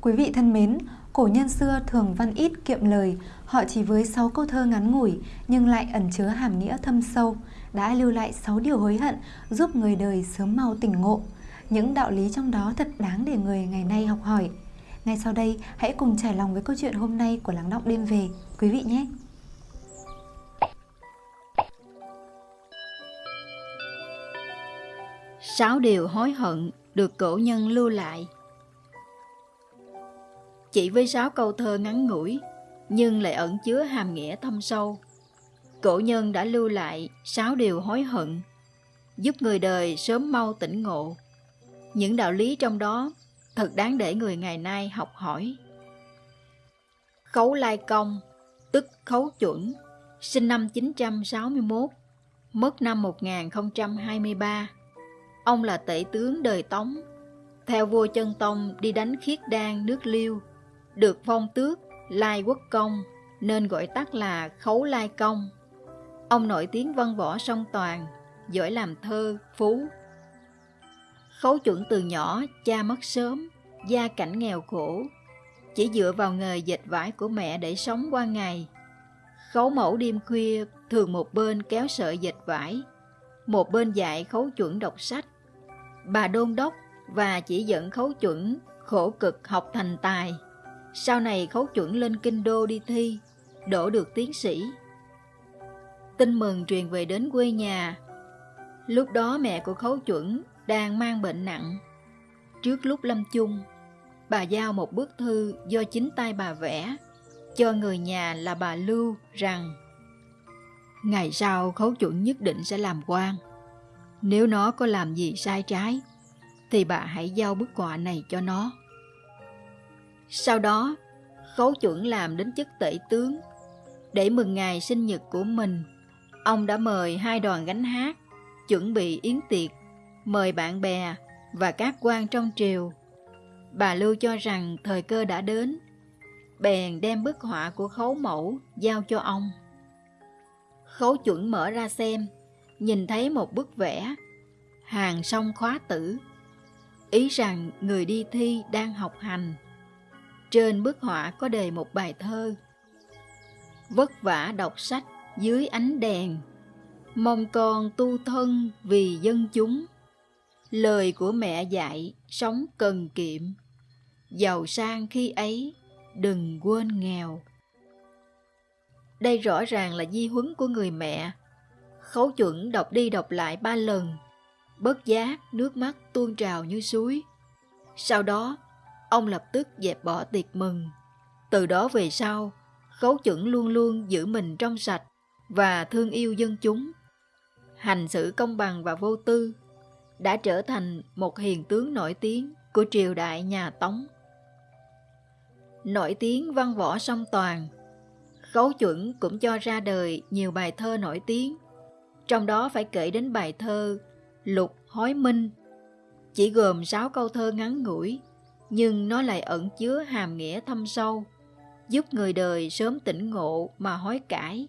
Quý vị thân mến, cổ nhân xưa thường văn ít kiệm lời, họ chỉ với 6 câu thơ ngắn ngủi nhưng lại ẩn chứa hàm nghĩa thâm sâu, đã lưu lại 6 điều hối hận giúp người đời sớm mau tỉnh ngộ. Những đạo lý trong đó thật đáng để người ngày nay học hỏi. Ngay sau đây, hãy cùng trải lòng với câu chuyện hôm nay của Lắng Đọng Đêm Về, quý vị nhé! Sáu điều hối hận được cổ nhân lưu lại chỉ với sáu câu thơ ngắn ngủi, nhưng lại ẩn chứa hàm nghĩa thâm sâu. Cổ nhân đã lưu lại sáu điều hối hận, giúp người đời sớm mau tỉnh ngộ. Những đạo lý trong đó thật đáng để người ngày nay học hỏi. Khấu Lai Công, tức Khấu Chuẩn, sinh năm 961, mất năm 1023. Ông là tể tướng đời Tống, theo vua chân Tông đi đánh khiết đan nước Liêu, được phong tước Lai Quốc Công nên gọi tắt là Khấu Lai Công. Ông nổi tiếng văn võ song toàn, giỏi làm thơ, phú. Khấu chuẩn từ nhỏ, cha mất sớm, gia cảnh nghèo khổ, chỉ dựa vào nghề dệt vải của mẹ để sống qua ngày. Khấu mẫu đêm khuya thường một bên kéo sợi dệt vải, một bên dạy khấu chuẩn đọc sách. Bà đôn đốc và chỉ dẫn khấu chuẩn khổ cực học thành tài. Sau này khấu chuẩn lên kinh đô đi thi, đổ được tiến sĩ. Tin mừng truyền về đến quê nhà. Lúc đó mẹ của khấu chuẩn đang mang bệnh nặng. Trước lúc lâm chung, bà giao một bức thư do chính tay bà vẽ cho người nhà là bà Lưu rằng Ngày sau khấu chuẩn nhất định sẽ làm quan. Nếu nó có làm gì sai trái, thì bà hãy giao bức họa này cho nó. Sau đó, khấu chuẩn làm đến chức tể tướng. Để mừng ngày sinh nhật của mình, ông đã mời hai đoàn gánh hát, chuẩn bị yến tiệc, mời bạn bè và các quan trong triều. Bà Lưu cho rằng thời cơ đã đến, bèn đem bức họa của khấu mẫu giao cho ông. Khấu chuẩn mở ra xem, nhìn thấy một bức vẽ, hàng song khóa tử, ý rằng người đi thi đang học hành. Trên bức họa có đề một bài thơ. Vất vả đọc sách dưới ánh đèn, mong con tu thân vì dân chúng. Lời của mẹ dạy sống cần kiệm, giàu sang khi ấy đừng quên nghèo. Đây rõ ràng là di huấn của người mẹ. Khấu chuẩn đọc đi đọc lại ba lần, bất giác nước mắt tuôn trào như suối. Sau đó, ông lập tức dẹp bỏ tiệc mừng. Từ đó về sau, khấu chuẩn luôn luôn giữ mình trong sạch và thương yêu dân chúng. Hành xử công bằng và vô tư đã trở thành một hiền tướng nổi tiếng của triều đại nhà Tống. Nổi tiếng văn võ song toàn, Khấu chuẩn cũng cho ra đời nhiều bài thơ nổi tiếng, trong đó phải kể đến bài thơ Lục Hối Minh, chỉ gồm 6 câu thơ ngắn ngủi, nhưng nó lại ẩn chứa hàm nghĩa thâm sâu, giúp người đời sớm tỉnh ngộ mà hối cải.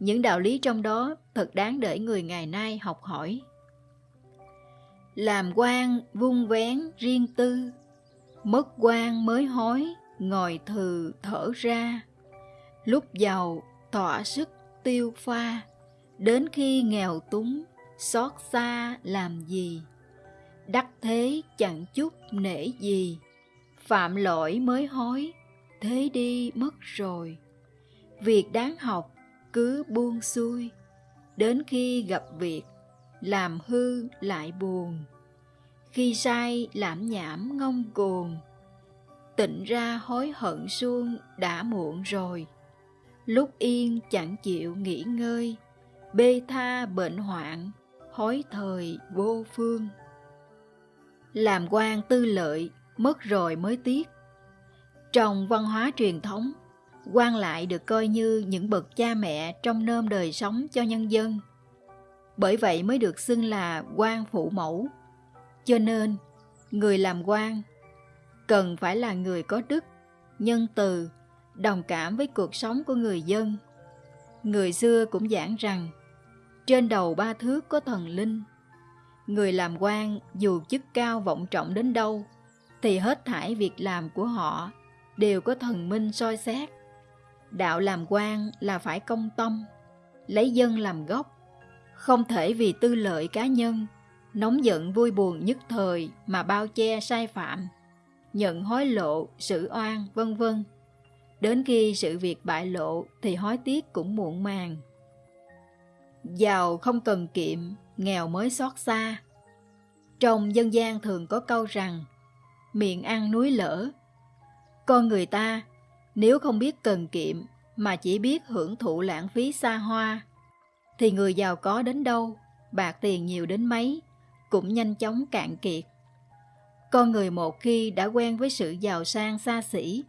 Những đạo lý trong đó thật đáng để người ngày nay học hỏi. Làm quan vung vén riêng tư, mất quan mới hối, ngồi thừ thở ra. Lúc giàu tỏa sức tiêu pha, đến khi nghèo túng, xót xa làm gì? Đắc thế chẳng chút nể gì, phạm lỗi mới hối, thế đi mất rồi. Việc đáng học cứ buông xuôi, đến khi gặp việc, làm hư lại buồn. Khi sai lãm nhảm ngông cuồng, tịnh ra hối hận suông đã muộn rồi. Lúc yên chẳng chịu nghỉ ngơi, bê tha bệnh hoạn, hối thời vô phương. Làm quan tư lợi, mất rồi mới tiếc. Trong văn hóa truyền thống, quan lại được coi như những bậc cha mẹ trong nơm đời sống cho nhân dân. Bởi vậy mới được xưng là quan phụ mẫu. Cho nên, người làm quan cần phải là người có đức, nhân từ, đồng cảm với cuộc sống của người dân. Người xưa cũng giảng rằng, trên đầu ba thước có thần linh. Người làm quan dù chức cao vọng trọng đến đâu, thì hết thảy việc làm của họ đều có thần minh soi xét. Đạo làm quan là phải công tâm, lấy dân làm gốc, không thể vì tư lợi cá nhân, nóng giận vui buồn nhất thời mà bao che sai phạm, nhận hối lộ, xử oan, vân vân. Đến khi sự việc bại lộ thì hối tiếc cũng muộn màng. Giàu không cần kiệm, nghèo mới xót xa. Trong dân gian thường có câu rằng, miệng ăn núi lỡ Con người ta, nếu không biết cần kiệm mà chỉ biết hưởng thụ lãng phí xa hoa, thì người giàu có đến đâu, bạc tiền nhiều đến mấy, cũng nhanh chóng cạn kiệt. Con người một khi đã quen với sự giàu sang xa xỉ,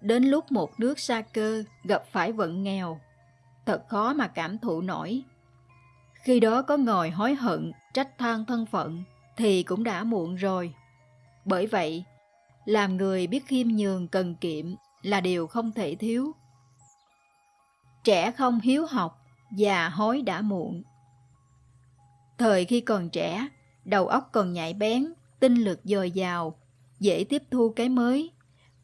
đến lúc một nước xa cơ gặp phải vận nghèo, thật khó mà cảm thụ nổi. Khi đó có ngồi hối hận, trách than thân phận, thì cũng đã muộn rồi. Bởi vậy, làm người biết khiêm nhường cần kiệm là điều không thể thiếu. Trẻ không hiếu học, già hối đã muộn. Thời khi còn trẻ, đầu óc còn nhạy bén, tinh lực dồi dào, dễ tiếp thu cái mới,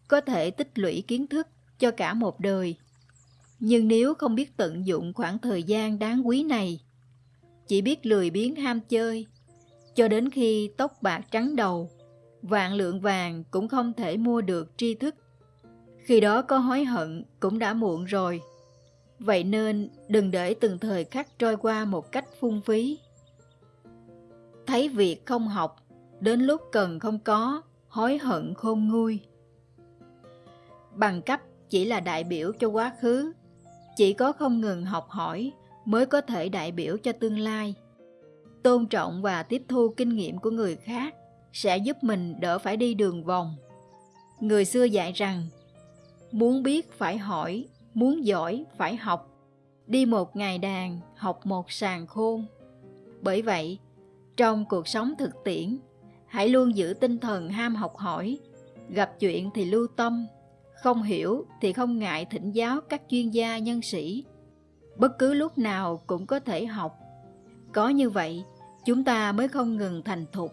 có thể tích lũy kiến thức cho cả một đời. Nhưng nếu không biết tận dụng khoảng thời gian đáng quý này, chỉ biết lười biếng ham chơi, cho đến khi tóc bạc trắng đầu, vạn lượng vàng cũng không thể mua được tri thức. Khi đó có hối hận cũng đã muộn rồi. Vậy nên đừng để từng thời khắc trôi qua một cách phung phí. Thấy việc không học, đến lúc cần không có, hối hận khôn nguôi. Bằng cấp chỉ là đại biểu cho quá khứ, chỉ có không ngừng học hỏi mới có thể đại biểu cho tương lai. Tôn trọng và tiếp thu kinh nghiệm của người khác sẽ giúp mình đỡ phải đi đường vòng. Người xưa dạy rằng, muốn biết phải hỏi, muốn giỏi phải học, đi một ngày đàn, học một sàn khôn. Bởi vậy, trong cuộc sống thực tiễn, hãy luôn giữ tinh thần ham học hỏi, gặp chuyện thì lưu tâm, không hiểu thì không ngại thỉnh giáo các chuyên gia nhân sĩ. Bất cứ lúc nào cũng có thể học. Có như vậy, chúng ta mới không ngừng thành thục.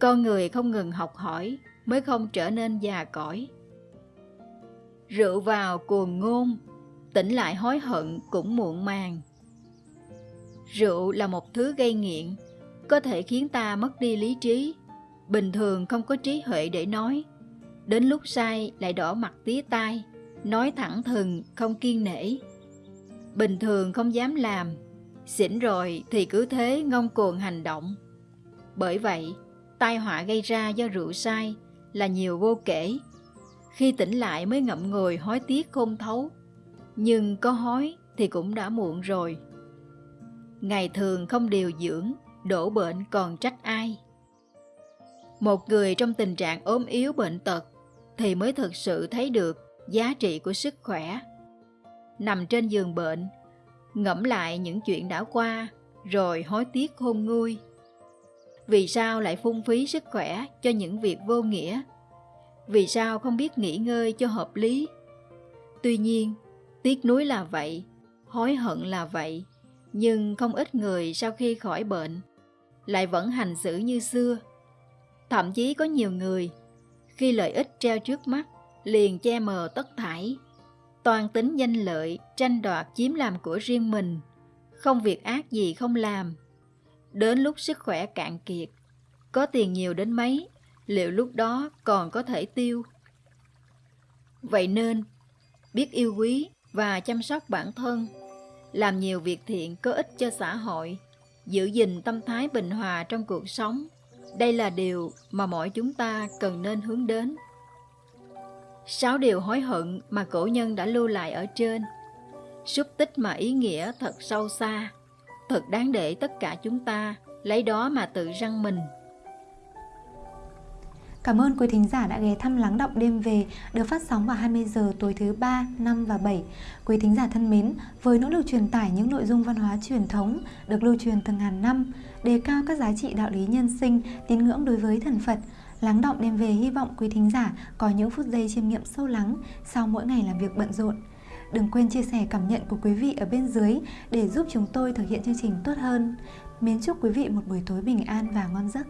Con người không ngừng học hỏi mới không trở nên già cõi. Rượu vào cuồng ngôn, tỉnh lại hối hận cũng muộn màng. Rượu là một thứ gây nghiện, có thể khiến ta mất đi lý trí, bình thường không có trí huệ để nói. Đến lúc sai lại đỏ mặt tía tai, nói thẳng thừng, không kiên nể. Bình thường không dám làm, xỉn rồi thì cứ thế ngông cuồng hành động. Bởi vậy, tai họa gây ra do rượu sai là nhiều vô kể. Khi tỉnh lại mới ngậm ngùi hối tiếc không thấu, nhưng có hối thì cũng đã muộn rồi. Ngày thường không điều dưỡng, đổ bệnh còn trách ai. Một người trong tình trạng ốm yếu bệnh tật thì mới thực sự thấy được giá trị của sức khỏe. Nằm trên giường bệnh, ngẫm lại những chuyện đã qua, rồi hối tiếc khôn nguôi. Vì sao lại phung phí sức khỏe cho những việc vô nghĩa? Vì sao không biết nghỉ ngơi cho hợp lý? Tuy nhiên, tiếc nuối là vậy, hối hận là vậy, nhưng không ít người sau khi khỏi bệnh lại vẫn hành xử như xưa. Thậm chí có nhiều người, khi lợi ích treo trước mắt, liền che mờ tất thải, toàn tính danh lợi, tranh đoạt chiếm làm của riêng mình, không việc ác gì không làm. Đến lúc sức khỏe cạn kiệt, có tiền nhiều đến mấy, liệu lúc đó còn có thể tiêu? Vậy nên, biết yêu quý và chăm sóc bản thân, làm nhiều việc thiện có ích cho xã hội, giữ gìn tâm thái bình hòa trong cuộc sống, đây là điều mà mỗi chúng ta cần nên hướng đến. Sáu điều hối hận mà cổ nhân đã lưu lại ở trên, xúc tích mà ý nghĩa thật sâu xa, thật đáng để tất cả chúng ta lấy đó mà tự răng mình. Cảm ơn quý thính giả đã ghé thăm Lắng Động Đêm Về được phát sóng vào 20 giờ tối thứ 3, 5 và 7. Quý thính giả thân mến, với nỗ lực truyền tải những nội dung văn hóa truyền thống được lưu truyền từ ngàn năm, đề cao các giá trị đạo lý nhân sinh, tín ngưỡng đối với thần Phật, Lắng Động Đêm Về hy vọng quý thính giả có những phút giây chiêm nghiệm sâu lắng sau mỗi ngày làm việc bận rộn. Đừng quên chia sẻ cảm nhận của quý vị ở bên dưới để giúp chúng tôi thực hiện chương trình tốt hơn. Mến chúc quý vị một buổi tối bình an và ngon giấc.